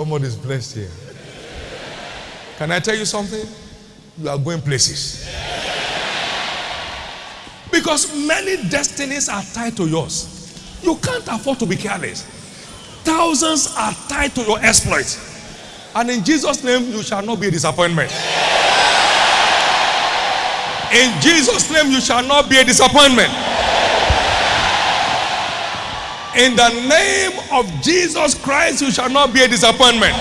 Somebody is blessed here. Can I tell you something? You are going places. Because many destinies are tied to yours. You can't afford to be careless. Thousands are tied to your exploits. And in Jesus' name, you shall not be a disappointment. In Jesus' name, you shall not be a disappointment. In the name of Jesus Christ, you shall not be a disappointment.